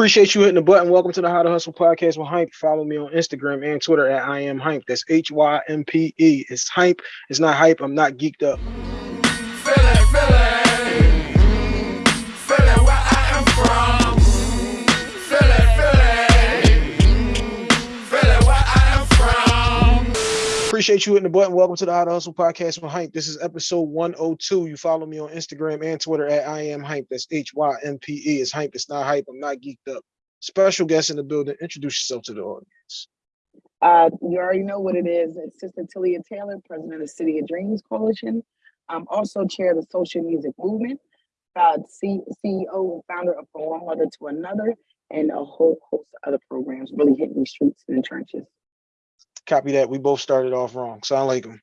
Appreciate you hitting the button. Welcome to the How to Hustle podcast with Hympe. Follow me on Instagram and Twitter at I am Hympe. That's H Y M P E. It's Hympe. It's not hype. I'm not geeked up. Appreciate you hitting the button. Welcome to the How to Hustle podcast with Hympe. This is episode 102. You follow me on Instagram and Twitter at I am Hympe. That's H Y M P E. It's Hympe. It's not hype. I'm not geeked up. Special guest in the building. Introduce yourself to the audience. Uh, you already know what it is. It's Sister Talia Taylor, president of City of Dreams Coalition. I'm also chair of the Social Music Movement, uh, C- CEO and founder of From One Mother to Another, and a whole host of other programs really hitting the streets and the trenches. Copy that. We both started off wrong. Salaam alaikum.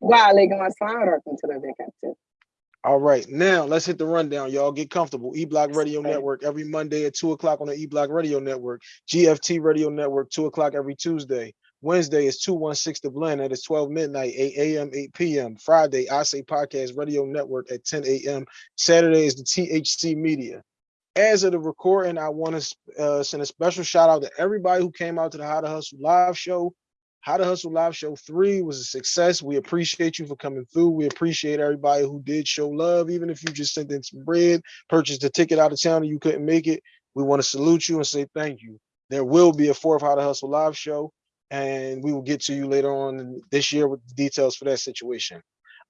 Wow, I like my slide or to the vacancy. All right, now let's hit the rundown. Y'all get comfortable. E Block Radio. Network every Monday at two o'clock on the E Block Radio Network. GFT Radio Network two o'clock every Tuesday. Wednesday is 216 The Blend. That is 12 midnight, 8 a.m., 8 p.m. Friday, I Say Podcast Radio Network at 10 a.m. Saturday is the THC Media. As of the recording, I want to uh, send a special shout out to everybody who came out to the How to Hustle live show. How to Hustle Live Show 3 was a success. We appreciate you for coming through. We appreciate everybody who did show love, even if you just sent in some bread, purchased a ticket out of town and you couldn't make it. We want to salute you and say thank you. There will be a fourth How to Hustle Live show, and we will get to you later on this year with the details for that situation.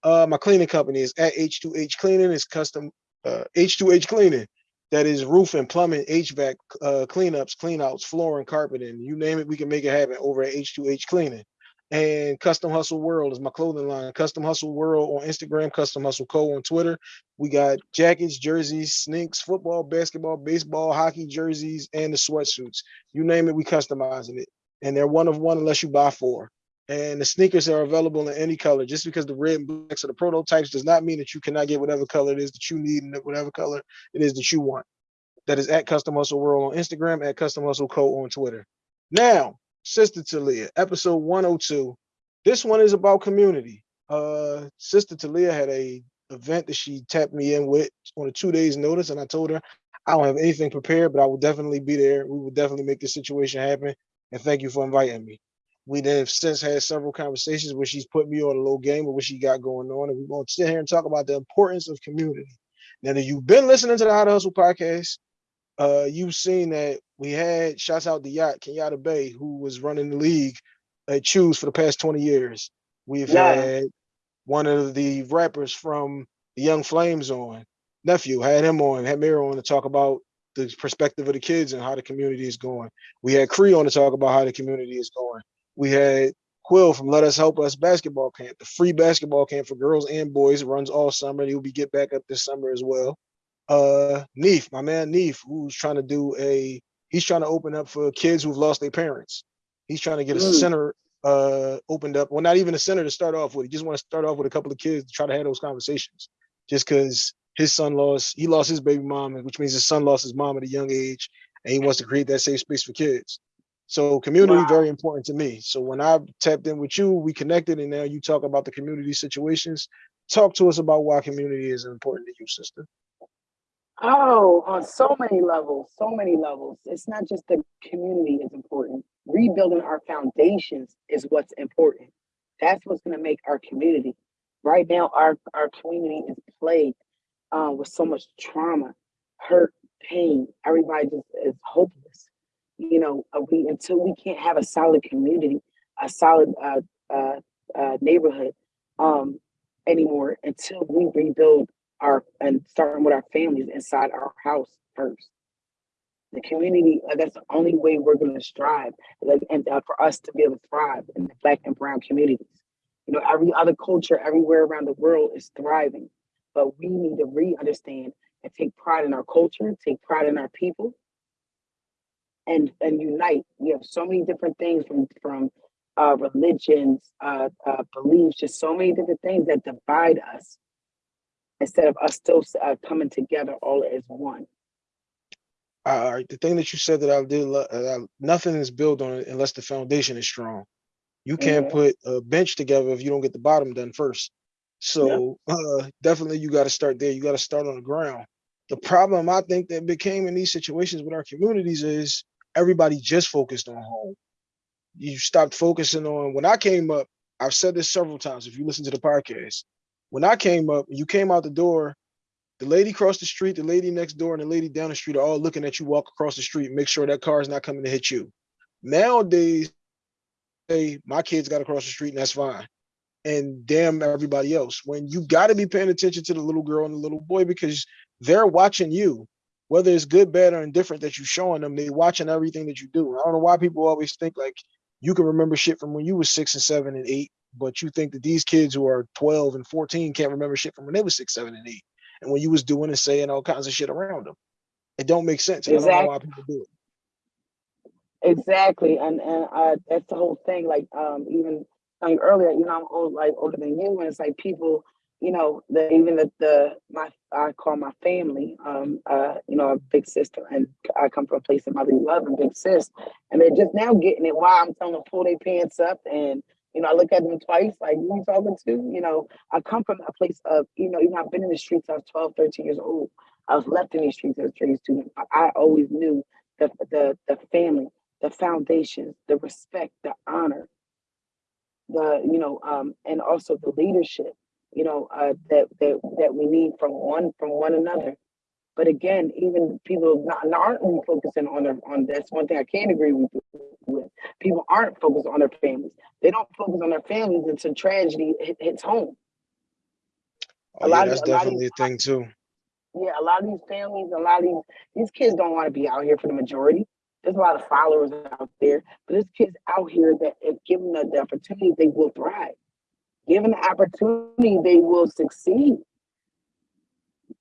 Uh, my cleaning company is at H2H Cleaning. It's custom uh, H2H Cleaning. That is roofing, plumbing, HVAC, uh, cleanups, cleanouts, flooring, carpeting, you name it, we can make it happen over at H2H Cleaning. And Custom Hustle World is my clothing line. Custom Hustle World on Instagram, Custom Hustle Co on Twitter. We got jackets, jerseys, sneaks, football, basketball, baseball, hockey jerseys, and the sweatsuits. You name it, we customizing it. And they're one of one unless you buy four. And the sneakers are available in any color. Just because the red and blacks are the prototypes does not mean that you cannot get whatever color it is that you need and whatever color it is that you want. That is at Custom Hustle World on Instagram, at Custom Hustle Co on Twitter. Now, Sister Talia, episode 102. This one is about community. Uh, Sister Talia had a event that she tapped me in with on a two days notice, and I told her I don't have anything prepared, but I will definitely be there. We will definitely make this situation happen. And thank you for inviting me. We then have since had several conversations where she's put me on a little game of what she got going on, and we're going to sit here and talk about the importance of community. Now, if you've been listening to the How to Hustle podcast, uh, you've seen that we had shouts out the yacht Kenyatta Bay, who was running the league at Choose for the past 20 years. We've Yeah. had one of the rappers from the Young Flames on, nephew, had him on, had Miro on to talk about the perspective of the kids and how the community is going. We had Cree on to talk about how the community is going. We had Quill from Let Us Help Us basketball camp, the free basketball camp for girls and boys. Runs all summer. And he'll be get back up this summer as well uh Neef, my man Neef, who's trying to do a he's trying to open up for kids who've lost their parents. He's trying to get a Mm. center uh opened up. Well, not even a center to start off with. He just want to start off with a couple of kids to try to have those conversations. Just because his son lost, he lost his baby mom, which means his son lost his mom at a young age, and he wants to create that safe space for kids. So community Wow. very important to me. So when I tapped in with you, we connected, and now you talk about the community situations. Talk to us about why community is important to you, sister. Oh, on so many levels, so many levels. It's not just the community is important. Rebuilding our foundations is what's important. That's what's going to make our community. Right now, our our community is plagued uh, with so much trauma, hurt, pain. Everybody just is hopeless. You know, uh, we until we can't have a solid community, a solid uh, uh, uh, neighborhood um, anymore, until we rebuild our and starting with our families inside our house first. The community, uh, that's the only way we're going to strive, like, and uh, for us to be able to thrive in the black and brown communities. You know, every other culture everywhere around the world is thriving, but we need to re-understand and take pride in our culture, take pride in our people, and and unite. We have so many different things from from uh, religions, uh, uh, beliefs, just so many different things that divide us instead of us still uh, coming together all as one. all right, the thing that you said that I did, lo- uh, nothing is built on it unless the foundation is strong. You can't Mhm. put a bench together if you don't get the bottom done first. So uh, definitely you got to start there. You got to start on the ground. The problem I think that became in these situations with our communities is everybody just focused on home. You stopped focusing on when I came up, I've said this several times. If you listen to the podcast, when I came up, you came out the door, the lady across the street, the lady next door, and the lady down the street are all looking at you walk across the street, make sure that car is not coming to hit you. Nowadays, hey, my kids got across the street and that's fine. And damn everybody else. When you got to be paying attention to the little girl and the little boy because they're watching you, whether it's good, bad, or indifferent that you're showing them, they watching everything that you do. I don't know why people always think like you can remember shit from when you was six and seven and eight, but you think that these kids who are 12 and 14 can't remember shit from when they was six, seven, and eight, and when you was doing and saying all kinds of shit around them. It don't make sense. Exactly. I don't know why people do it. Exactly, and and uh, that's the whole thing. Like um, even like earlier, you know, I'm old, like older than you, and it's like people, you know, the even the the my I call my family, um, uh, you know, a big sister, and I come from a place of motherly love and big sis, and they're just now getting it. Why I'm telling them pull their pants up, and you know, I look at them twice, like who you talking to? You know, I come from a place of, you know, even I've been in the streets. I was 12, 13 years old. I was left in these streets as a trade student. I, always knew the the the family the foundations, the respect, the honor, the you know, um, and also the leadership, you know, uh, that that that we need from one from one another. But again, even people not, aren't really focusing on their on that's one thing I can't agree with, with. People aren't focused on their families. They don't focus on their families until tragedy hit, hits home. Oh, a yeah, lot that's of, definitely a, a thing too. Yeah, a lot of these families, a lot of these these kids don't want to be out here for the majority there's a lot of followers out there, but there's kids out here that if given the, the opportunity, they will thrive. Given the opportunity, they will succeed.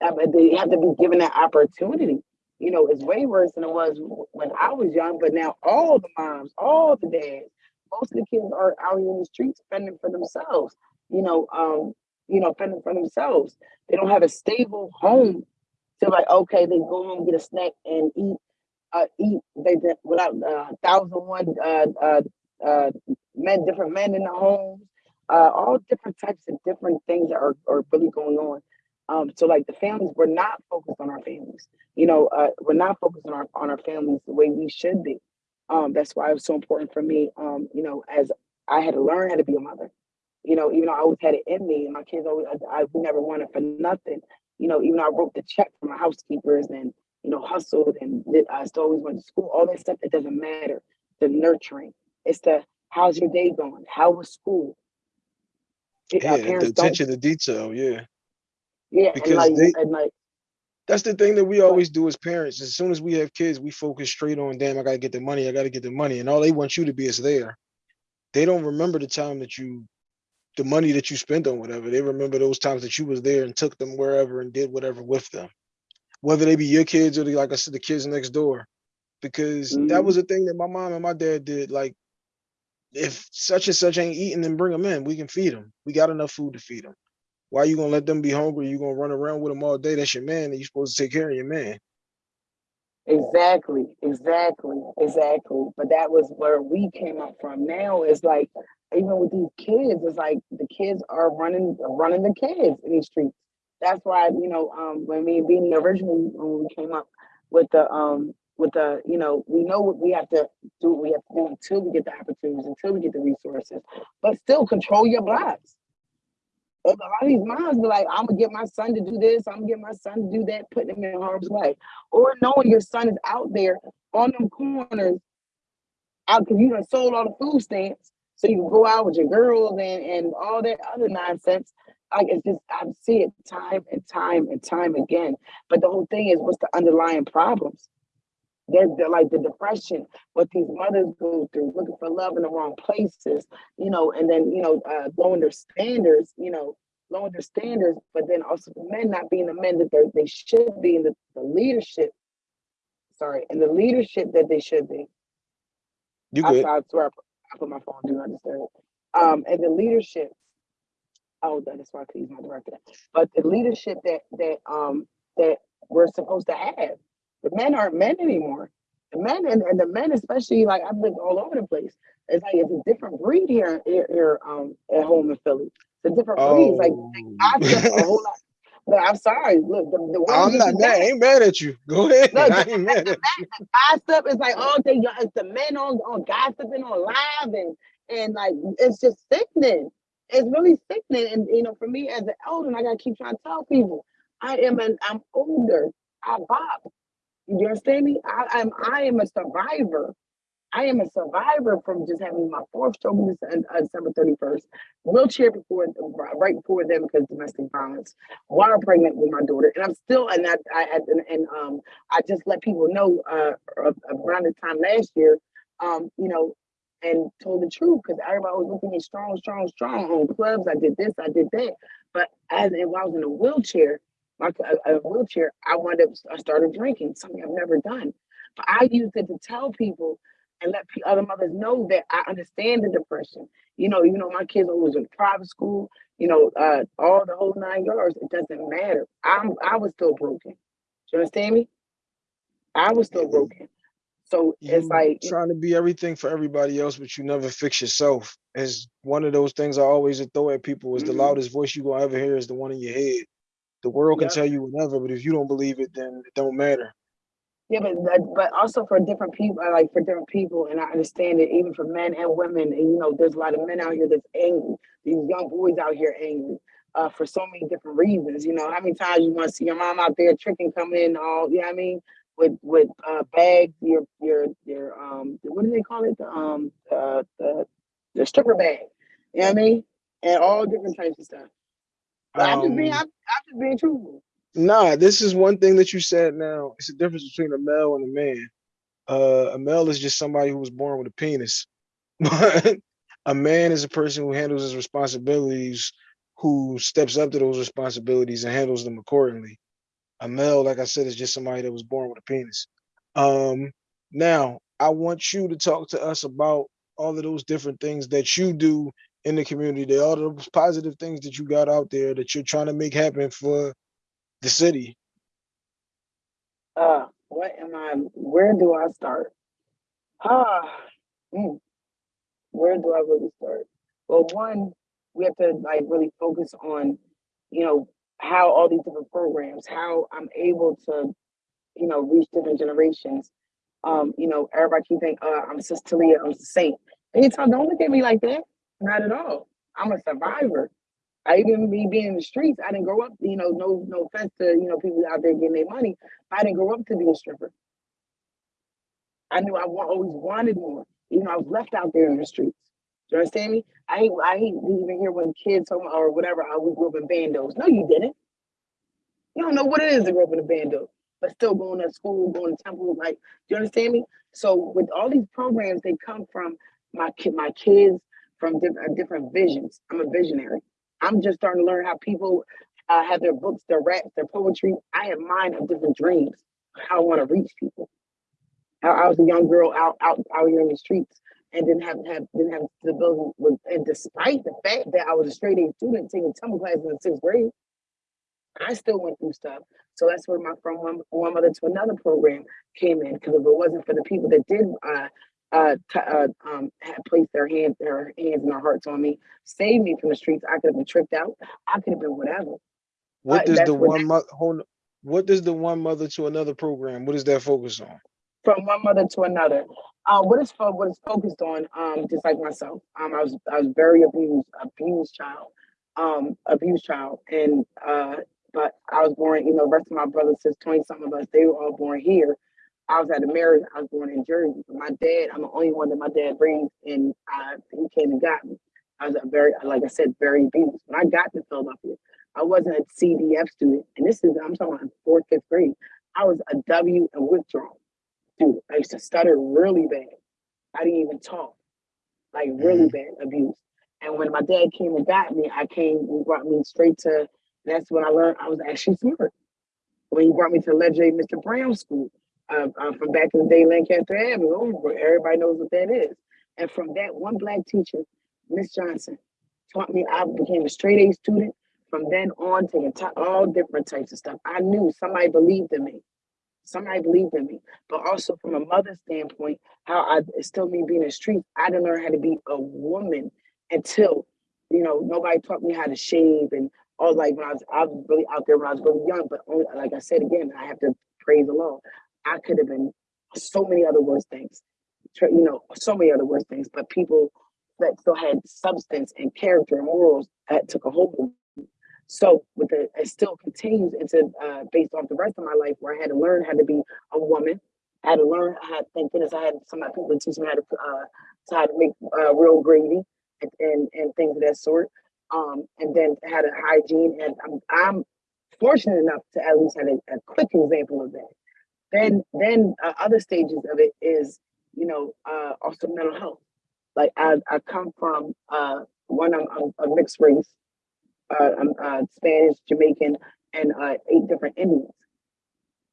Uh, they have to be given that opportunity. You know, it's way worse than it was when I was young, but now all the moms, all the dads, most of the kids are out here in the streets fending for themselves, you know, um, you know, fending for themselves. They don't have a stable home to like, okay, they go home, get a snack and eat uh, eat they without uh, thousand one uh, uh, uh, men, different men in the homes, uh, all different types of different things that are, are really going on. Um, so like the families, we're not focused on our families. You know, uh, we're not focused on our on our families the way we should be. Um, that's why it was so important for me. Um, you know, as I had to learn how to be a mother. You know, even though I always had it in me, and my kids always, I, I never wanted for nothing. You know, even though I wrote the check for my housekeepers and you know, hustled and I still always went to school, all that stuff, it doesn't matter. The nurturing. It's the how's your day going? How was school? Yeah, the attention to detail, yeah. Yeah, because like, they, like that's the thing that we always do as parents. As soon as we have kids, we focus straight on, damn, I gotta get the money, I gotta get the money. And all they want you to be is there. They don't remember the time that you the money that you spent on whatever. They remember those times that you was there and took them wherever and did whatever with them whether they be your kids or the, like I said, the kids next door. Because mm -hmm. that mm-hmm. was a thing that my mom and my dad did. Like, if such and such ain't eating, then bring them in. We can feed them. We got enough food to feed them. Why are you gonna let them be hungry? You gonna run around with them all day? That's your man, and you supposed to take care of your man. Exactly, exactly, exactly. But that was where we came up from. Now it's like even with these kids, it's like the kids are running running the kids in these streets that's why you know um, when me and Beanie originally when we came up with the um with the you know we know what we have to do we have to do until we get the opportunities until we get the resources but still control your blocks a lot of these moms be like i'm gonna get my son to do this i'm gonna get my son to do that putting him in harm's way or knowing your son is out there on them corners out because you done sold all the food stamps so you can go out with your girls and and all that other nonsense like it's just I see it time and time and time again. But the whole thing is what's the underlying problems? They're, they're like the depression, what these mothers go through, looking for love in the wrong places, you know, and then you know, uh, lowering their standards, you know, lowering their standards, but then also the men not being the men that they should be in the, the leadership. Sorry, and the leadership that they should be. You good? I, I swear I put, I put my phone do not disturb. Um, and the leadership oh, that is why I could use my director. But the leadership that that um that we're supposed to have, the men aren't men anymore. The men and, and the men, especially like I've lived all over the place. It's like it's a different breed here here, here um at home in Philly. It's a different breed. It's like Oh, I took a whole lot. Look, I'm sorry. Look, the, the I'm not mad. I ain't mad at you. Go ahead. Look, I ain't mad at you. gossip is like all day. It's the men on on gossiping on live and and like it's just sickening. It's really sickening. And you know, for me as an elder, and I gotta keep trying to tell people, I am an I'm older. I bop. You understand me? I, I'm I am a survivor. I am a survivor from just having my fourth stroke on Dece- December 31st, wheelchair before right before them because domestic violence, while pregnant with my daughter, and I'm still and I, I and, and um I just let people know uh around this time last year, um you know, and told the truth because everybody was looking at me strong, strong, strong on clubs. I did this, I did that, but as if I was in a wheelchair, like a, a wheelchair, I wound up I started drinking, something I've never done. But I used it to tell people and let other mothers know that I understand the depression. You know, even though my kids always in private school, you know, uh, all the whole nine yards, it doesn't matter. I'm I was still broken. Do you understand me? I was still broken. So it's like trying to be everything for everybody else, but you never fix yourself. Is one of those things I always throw at people is the Mhm. loudest voice you gonna ever hear is the one in your head. The world can tell you whatever, but if you don't believe it, then it don't matter. Yeah, but but also for different people, uh, like for different people, and I understand it even for men and women. And you know, there's a lot of men out here that's angry. These young boys out here angry uh, for so many different reasons. You know, how many times you want to see your mom out there tricking, coming in all, you know what I mean, with with uh, bags, your your your um, what do they call it? The um, uh, the the stripper bag. You know what I mean? And all different types of stuff. I'm just being, Um, I'm, I'm just being truthful. Nah, this is one thing that you said now. It's the difference between a male and a man. Uh, a male is just somebody who was born with a penis. But a man is a person who handles his responsibilities, who steps up to those responsibilities and handles them accordingly. A male, like I said, is just somebody that was born with a penis. Um, now I want you to talk to us about all of those different things that you do in the community, the all those positive things that you got out there that you're trying to make happen for the city. Uh, what am I? Where do I start? Ah, mm, where do I really start? Well, one, we have to like really focus on, you know, how all these different programs, how I'm able to, you know, reach different generations. Um, you know, everybody keep thinking, uh, I'm Sis Talia, I'm a saint. Anytime, don't look at me like that. Not at all. I'm a survivor. I even me being in the streets, I didn't grow up, you know, no no offense to, you know, people out there getting their money. I didn't grow up to be a stripper. I knew I wa- always wanted more. You know, I was left out there in the streets. Do you understand me? I hate I hate even hear when kids or whatever, I we grew up in bandos. No, you didn't. You don't know what it is to grow up in a bando, but still going to school, going to temple. Like, do you understand me? So with all these programs, they come from my kid, my kids from different different visions. I'm a visionary. I'm just starting to learn how people uh, have their books, their raps, their poetry. I have mine of different dreams. How I want to reach people. How I was a young girl out out out here in the streets and didn't have have didn't have the ability. With, and despite the fact that I was a straight A student taking tumble classes in sixth grade, I still went through stuff. So that's where my from one, one mother to another program came in. Because if it wasn't for the people that did uh uh, t- uh um had placed their hands their hands and their hearts on me, saved me from the streets, I could have been tricked out. I could have been whatever. What does that's the what one mother hold what does the one mother to another program? What does that focus on? from one mother to another. Uh, what is fo- what is focused on? Um, just like myself, um, I was I was very abused, abused child, um, abused child, and uh, but I was born. You know, the rest of my brothers, since twenty some of us, they were all born here. I was at a marriage. I was born in Jersey. But my dad, I'm the only one that my dad brings, and uh, he came and got me. I was a very, like I said, very abused. When I got to Philadelphia, I wasn't a CDF student, and this is I'm talking about fourth, fifth grade. I was a W and withdrawal dude, I used to stutter really bad. I didn't even talk, like really bad abuse. And when my dad came and got me, I came, and brought me straight to, that's when I learned I was actually smart. When he brought me to legendary Mr. Brown School, uh, uh, from back in the day, Lancaster Avenue, everybody knows what that is. And from that one black teacher, Miss Johnson, taught me, I became a straight A student. From then on, taking all different types of stuff. I knew somebody believed in me somebody believed in me, but also from a mother's standpoint, how I still me being in the street, I didn't learn how to be a woman until, you know, nobody taught me how to shave and all like when I was, I was really out there when I was really young, but only, like I said again, I have to praise the Lord. I could have been so many other worse things, you know, so many other worse things, but people that still had substance and character and morals that took a hold. So with the, it still continues into, uh, based off the rest of my life where I had to learn how to be a woman. I had to learn, I had, thank goodness I had some of my people teach me how to, uh, to how to make, uh, real gravy and, and, and things of that sort. Um, and then had a hygiene and I'm, I'm fortunate enough to at least have a, a quick example of that. Then, then uh, other stages of it is, you know, uh, also mental health. Like I, I come from uh, one, I'm, I'm a mixed race. Uh, I'm uh, Spanish, Jamaican, and uh, eight different Indians.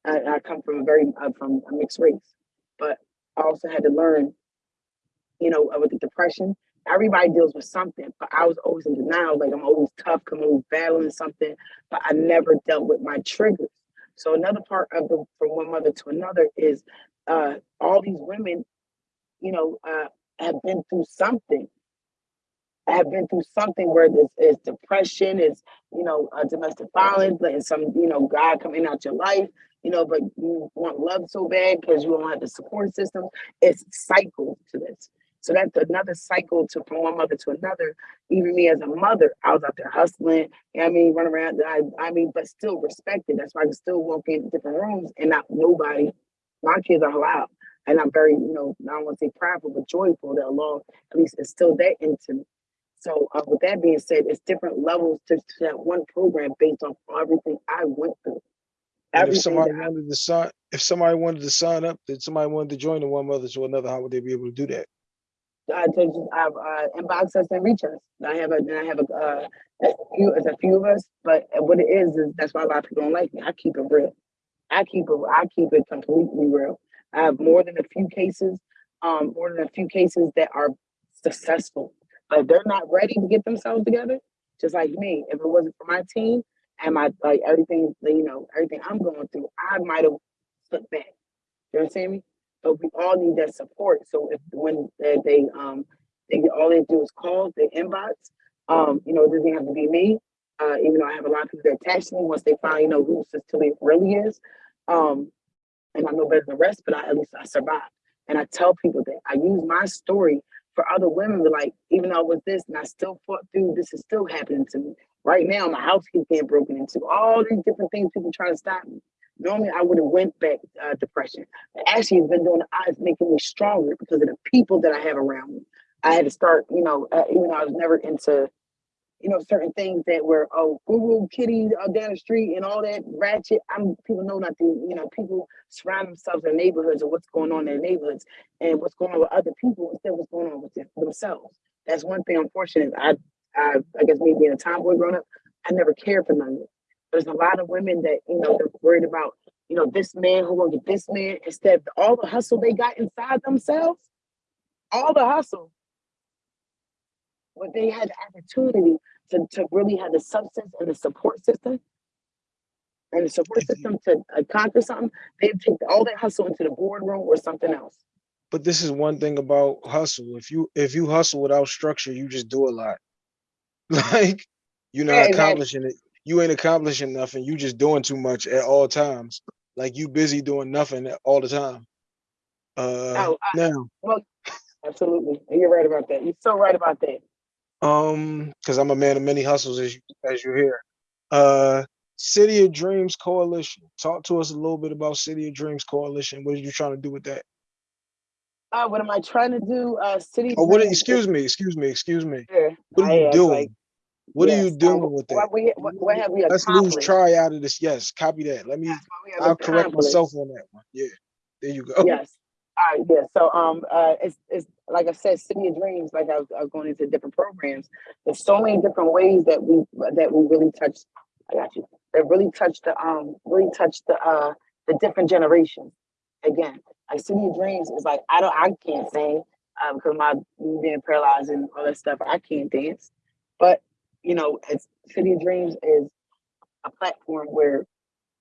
I, I come from a very uh, from a mixed race, but I also had to learn, you know, uh, with the depression. Everybody deals with something, but I was always in denial. Like I'm always tough, I'm always battling something, but I never dealt with my triggers. So another part of the from one mother to another is uh, all these women, you know, uh, have been through something. Have been through something where this is depression, is you know, uh, domestic violence, letting some you know guy coming out your life, you know, but you want love so bad because you don't have the support system. It's cycles to this. So that's another cycle to from one mother to another. Even me as a mother, I was out there hustling. You know I mean, run around. I, I mean, but still respected. That's why I can still walk in different rooms and not nobody. My kids are allowed. And I'm very, you know, I don't want to say prideful, but joyful that Allah at least is still that into me. So uh, with that being said, it's different levels to, to that one program based on everything I went through. And if somebody wanted to sign, if somebody wanted to sign up, that somebody wanted to join the one mother to another, how would they be able to do that? Take I have uh, inbox us and reach us. I have a and I have a uh, a few it's a few of us, but what it is is that's why a lot of people don't like me. I keep it real. I keep it I keep it completely real. I have more than a few cases, um, more than a few cases that are successful. But they're not ready to get themselves together, just like me. If it wasn't for my team and my like everything, you know, everything I'm going through, I might have slipped back. You understand me? But we all need that support. So if when they, they um they all they do is call, the inbox. Um, you know, it doesn't have to be me. Uh, even though I have a lot of people that to me once they finally know who Sis Talia really is. Um, and I know better than the rest, but I, at least I survived. And I tell people that I use my story for other women. Like, even though it was this, and I still fought through, this is still happening to me right now. My house keeps getting broken into. All these different things, people trying to stop me. Normally, I would have went back uh, depression. Actually, it's been doing the eyes making me stronger because of the people that I have around me. I had to start, you know, uh, even though I was never into, you know, certain things that were oh, Google kitty uh, down the street and all that ratchet. I'm people know not to, you know, people surround themselves in neighborhoods and what's going on in their neighborhoods and what's going on with other people instead of what's going on with them- themselves. That's one thing. Unfortunate. I, I, I guess me being a tomboy growing up, I never cared for none of it. There's a lot of women that you know they're worried about, you know, this man who will get this man instead of all the hustle they got inside themselves, all the hustle. When they had the opportunity to, to really have the substance and the support system and the support If you- system to uh, conquer something, they take all that hustle into the boardroom or something else. But this is one thing about hustle. If you if you hustle without structure, you just do a lot. Like you're not Yeah, exactly. accomplishing it. You ain't accomplishing nothing. You just doing too much at all times. Like you busy doing nothing all the time. Uh Oh, now, Absolutely. And you're right about that. You're so right about that. um, because I'm a man of many hustles as you as you hear. Uh City of Dreams Coalition. Talk to us a little bit about City of Dreams Coalition. What are you trying to do with that? Uh, what am I trying to do? Uh, city. Oh, what? are- Dreams is- Excuse me, excuse me, excuse me. Yeah, What are I you doing? like, what are you uh, doing with that? What, we, what, what have we Let's lose try out of this. Yes, copy that. Let me. Yes, what we have I'll correct myself on that one. Yeah, there you go. Yes. All right. Yeah. So, um, uh, it's it's like I said, City of Dreams. Like I was, I was going into different programs. There's so many different ways that we that we really touch. I got you. That really touch the um really touch the uh the different generations. Again, like City of Dreams is like I don't I can't sing uh, because my being paralyzed and all that stuff. I can't dance, but you know, it's City of Dreams is a platform where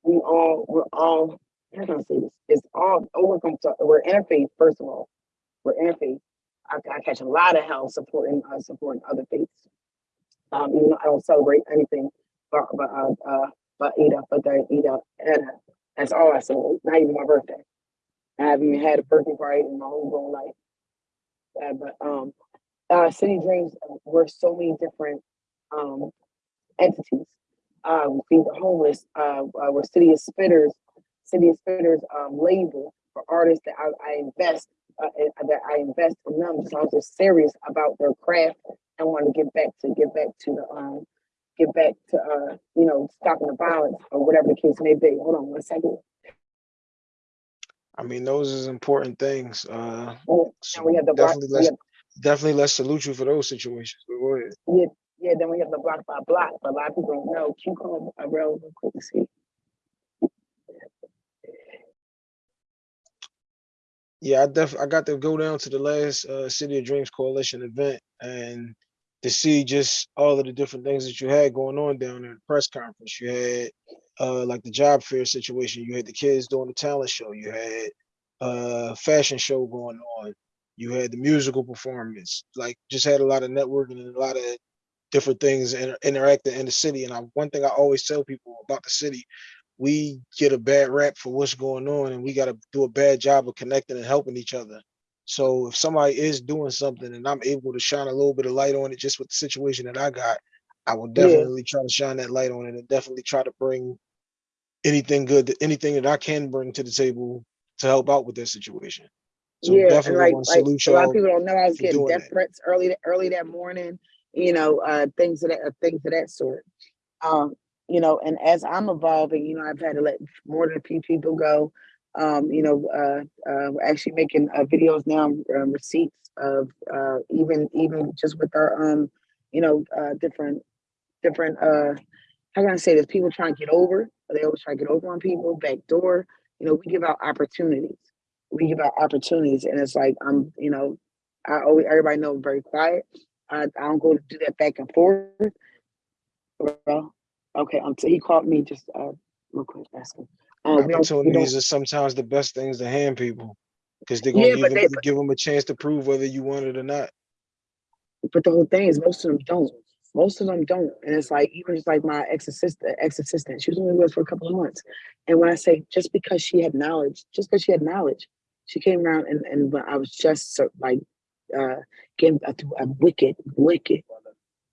we all we're all how I say this? It's all overcome. We're interfaith, first of all. We're interfaith. I, I catch a lot of hell supporting uh, supporting other faiths. Um, even though I don't celebrate anything but but uh, uh but Ida, but the Ida, Ida. That's all I said. Not even my birthday. I haven't even had a birthday party in my whole grown life. Uh, but um, uh, City Dreams were so many different um entities. Uh, feed the homeless. Uh, uh, we're City of Spitters, City of Spitters um, label for artists that I, I invest uh, in- that I invest in them. So I was just serious about their craft and want to get back to get back to the um get back to uh you know stopping the violence or whatever the case may be. Hold on one second. I mean, those is important things. Uh, so we have the definitely let's have, definitely let's salute you for those situations. Go ahead. yeah, yeah. Then we have the block by block. But a lot of people don't know. Q come up real real quick to see. Yeah, I def I got to go down to the last uh, City of Dreams Coalition event and to see just all of the different things that you had going on down there. The press conference you had, uh, like the job fair situation. You had the kids doing the talent show. You had uh, fashion show going on. You had the musical performance. Like just had a lot of networking and a lot of different things and interacting in the city. And I, one thing I always tell people about the city, we get a bad rap for what's going on and we got to do a bad job of connecting and helping each other. So if somebody is doing something and I'm able to shine a little bit of light on it just with the situation that I got, I will Yeah. definitely try to shine that light on it and definitely try to bring anything good, anything that I can bring to the table to help out with that situation. So yeah, definitely like to like a lot of people don't know I was getting death that. threats early early that morning. You know, uh, things of that uh, things of that sort. Um, you know, and as I'm evolving, you know, I've had to let more than a few people go. Um, you know, uh, uh, we're actually making uh, videos now, um, receipts of uh, even even just with our um, you know, uh, different different uh, how can I say this? People trying to get over. They always try to get over on people, back door. You know, we give out opportunities. We give out opportunities, and it's like I'm, you know, I always everybody know I'm very quiet. I, I don't go to do that back and forth. Well, okay, um, so he called me just uh real quick asking. Um, we don't, we don't, Opportunities are sometimes the best things to hand people because they're gonna Yeah, but even they- give them a chance to prove whether you want it or not. but the whole thing is most of them don't. Most of them don't, and it's like even just like my ex assistant, ex assistant, she was only with us for a couple of months. And when I say just because she had knowledge, just because she had knowledge, she came around and and when I was just like uh uh, through a wicked, wicked,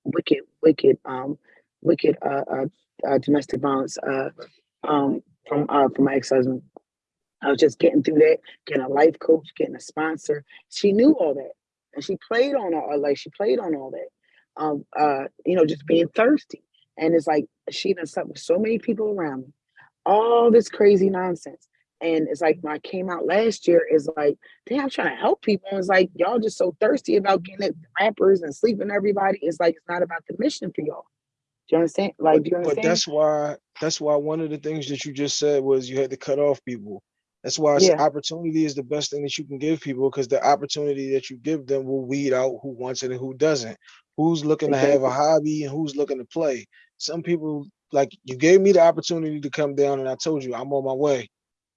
wicked, wicked, um, wicked uh, uh, uh domestic violence uh um from uh from my ex husband. I was just getting through that, getting a life coach, getting a sponsor. She knew all that, and she played on all like she played on all that. Um, uh, you know, just being thirsty, and it's like she done slept with so many people around me, all this crazy nonsense. And it's like when I came out last year, it's like, damn, I'm trying to help people. And it's like y'all just so thirsty about getting at rappers and sleeping everybody. It's like it's not about the mission for y'all. Do you understand? Like, do you But that's why that's why one of the things that you just said was you had to cut off people. That's why Yeah. opportunity is the best thing that you can give people because the opportunity that you give them will weed out who wants it and who doesn't. Who's looking to have a hobby and who's looking to play. Some people like you gave me the opportunity to come down and I told you I'm on my way.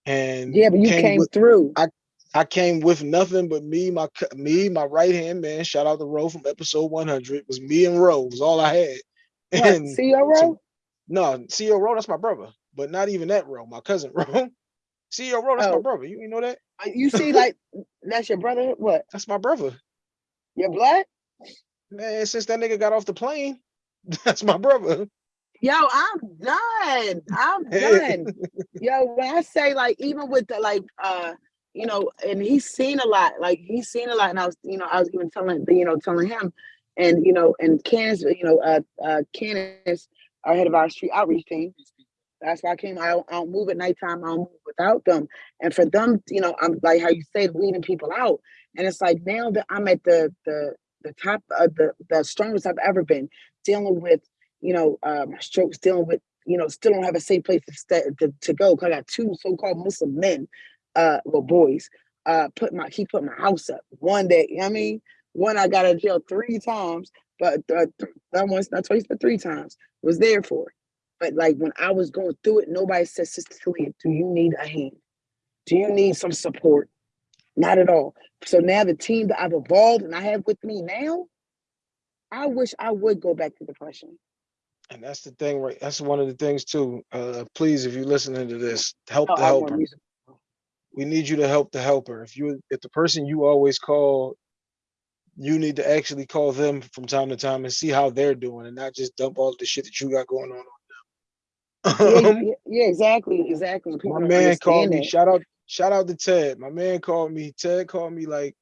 And yeah, but you came with, through. I I came with nothing but me, my me, my right hand man. Shout out to Ro from episode 100. It was me and Ro was all I had. What, And CRO? so- no, CEO Ro, that's my brother, but not even that Ro, my cousin Ro. CEO Ro, that's my Oh. brother. You, you know that? Uh, You see, like that's your brother. What? That's my brother. Your blood? Man, since that nigga got off the plane, that's my brother. Yo, I'm done. I'm done. Yo, when I say like, even with the like, uh, you know, and he's seen a lot. Like he's seen a lot, and I was, you know, I was even telling, you know, telling him, and you know, and Candace, you know, uh, uh, Candace, our head of our street outreach team. That's why I came. I don't, I don't move at nighttime. I don't move without them. And for them, you know, I'm like how you said, weeding people out. And it's like now that I'm at the the the top of the the strongest I've ever been, dealing with, you know, uh, my strokes, dealing with, you know, still don't have a safe place to to, to go. Cause I got two so-called Muslim men, uh, well, boys, uh, put my he put my house up one day. You know I mean, one I got of jail three times, but uh, that once, not twice, but three times was there for. But like when I was going through it, nobody said, Sister Talia, do you need a hand? Do you need some support? Not at all. So now the team that I've evolved and I have with me now, I wish I would go back to depression. And that's the thing, right? That's one of the things too. Uh, please, if you're listening to this, help the helper. We need you to help the helper. If you, if the person you always call, you need to actually call them from time to time and see how they're doing, and not just dump all the shit that you got going on. Yeah, on them. yeah, exactly, exactly. People My man called me. that. Shout out, shout out to Ted. My man called me. Ted called me like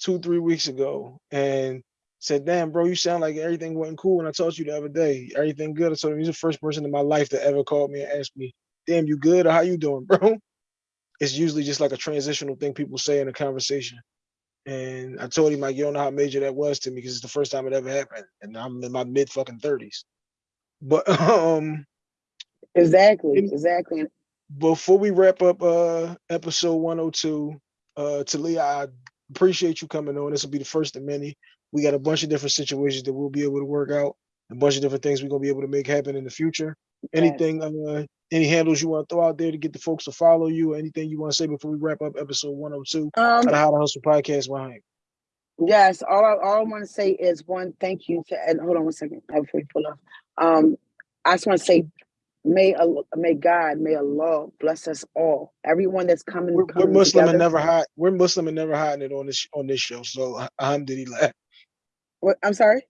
two, three weeks ago and said, "Damn, bro, you sound like everything went cool when I talked to you the other day. Everything good." I told him he's the first person in my life that ever called me and asked me, "Damn, you good? Or how you doing, bro?" It's usually just like a transitional thing people say in a conversation. And I told him like, you don't know how major that was to me because it's the first time it ever happened, and I'm in my mid fucking thirties. But um, Exactly, exactly. Before we wrap up uh episode 102 uh talia i appreciate you coming on this will be the first of many we got a bunch of different situations that we'll be able to work out a bunch of different things we're going to be able to make happen in the future anything uh any handles you want to throw out there to get the folks to follow you or anything you want to say before we wrap up episode 102 Um, of the how to hustle podcast behind Yes, all I, all I want to say is one, thank you to, and hold on one second uh, before you pull off. Um, I just want to say, may may God, may Allah bless us all. Everyone that's coming, we're, we're muslim together. and never hide we're muslim and never hiding it on this on this show so alhamdulillah What, I'm sorry.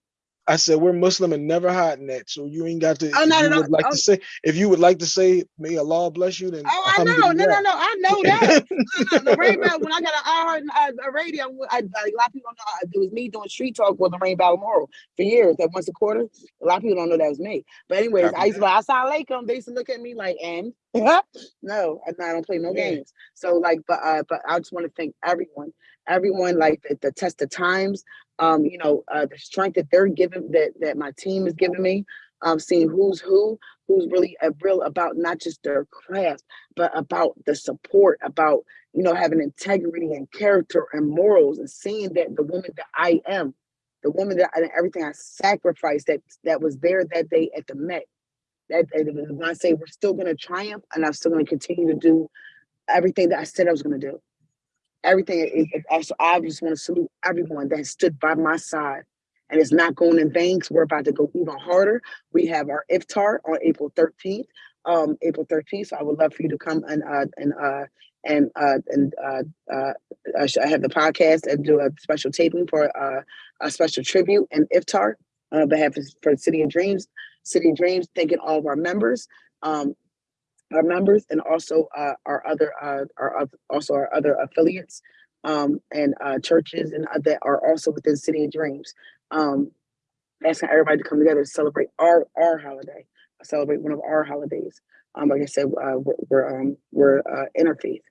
I said we're Muslim and never hiding that. So you ain't got to. Oh, if not you at all. would like Oh. to say, if you would like to say, may Allah bless you, then Oh, I know. No, no, no. I know that. No, no, the Rain Battle, when I got an hour uh, a radio, I, I, a lot of people don't know. It was me doing street talk with the Rain Battle Moral for years. That once a quarter. A lot of people don't know that was me. But anyways, I used to like, Assalamu alaikum. They used to look at me like, and no, I I don't play no Yeah. games. So like, but uh, but I just want to thank everyone, everyone like the, the test of times. Um, you know, uh, the strength that they're giving, that that my team is giving me. Um, seeing who's who, who's really uh, real about not just their craft, but about the support, about you know having integrity and character and morals, and seeing that the woman that I am, the woman that and everything I sacrificed that that was there that day at the Met. That that- when I say we're still going to triumph, and I'm still going to continue to do everything that I said I was going to do. Everything. It, also, I just want to salute everyone that stood by my side. And it's not going in vain we're about to go even harder. We have our iftar on April 13th. Um, April 13th. So I would love for you to come and uh and uh and uh and uh uh I have the podcast and do a special taping for uh a special tribute and iftar on behalf of for City of Dreams. City of Dreams, thanking all of our members. Um, our members and also uh, our other uh, our also our other affiliates um, and uh, churches and uh, that are also within City of Dreams. Um, asking everybody to come together to celebrate our our holiday, celebrate one of our holidays. Um, like I said, uh, we're we're, um, we're uh, interfaith,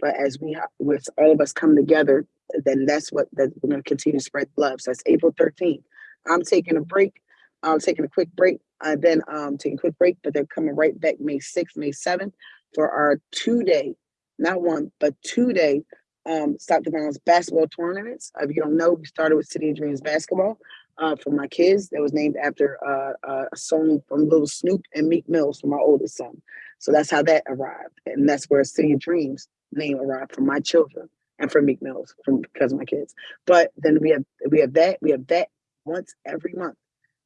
but as we with all of us come together, then that's what that we're going to continue to spread love. So that's April thirteenth. I'm taking a break. I'm taking a quick break. Uh, then um, taking a quick break, but they're coming right back May 6th, May 7th for our two day, not one, but two day um, Stop the Violence basketball tournaments. If you don't know, we started with City of Dreams basketball uh, for my kids. That was named after uh, uh, a song from Little Snupe and Meek Mills for my oldest son. So that's how that arrived. And that's where City of Dreams name arrived for my children and for Meek Mills from because of my kids. But then we have we have that, we have that once every month.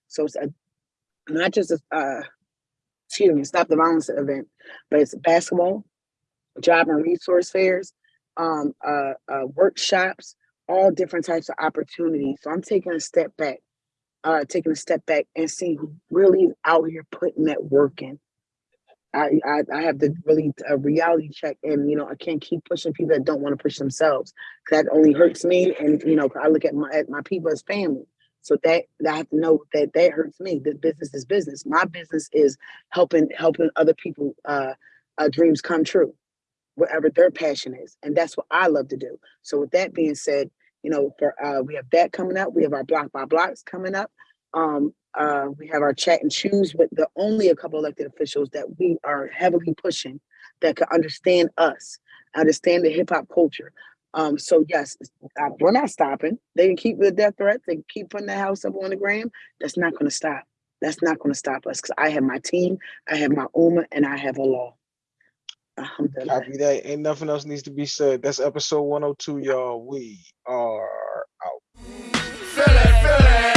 So it's a not just a uh, excuse me, stop the violence event, but it's basketball, job and resource fairs, um, uh, uh, workshops, all different types of opportunities. So I'm taking a step back, uh, taking a step back and seeing who really is out here putting that work in. I, I, I have to really a reality check, and you know I can't keep pushing people that don't want to push themselves. That only hurts me, and you know I look at my at my people as family. So that, that I have to know that that hurts me. This business is business. My business is helping helping other people uh, uh, dreams come true, whatever their passion is, and that's what I love to do. So with that being said, you know, for uh, we have that coming up. We have our block by blocks coming up. Um, uh, we have our chat and choose with the only a couple elected officials that we are heavily pushing that can understand us, understand the hip hop culture. Um, so yes, uh, we're not stopping. They can keep the death threats. They can keep putting the house up on the gram. That's not going to stop. That's not going to stop us because I have my team, I have my ummah, and I have Allah. Alhamdulillah. Copy that. Ain't nothing else needs to be said. That's episode 102, y'all. We are out. Feel it, feel it.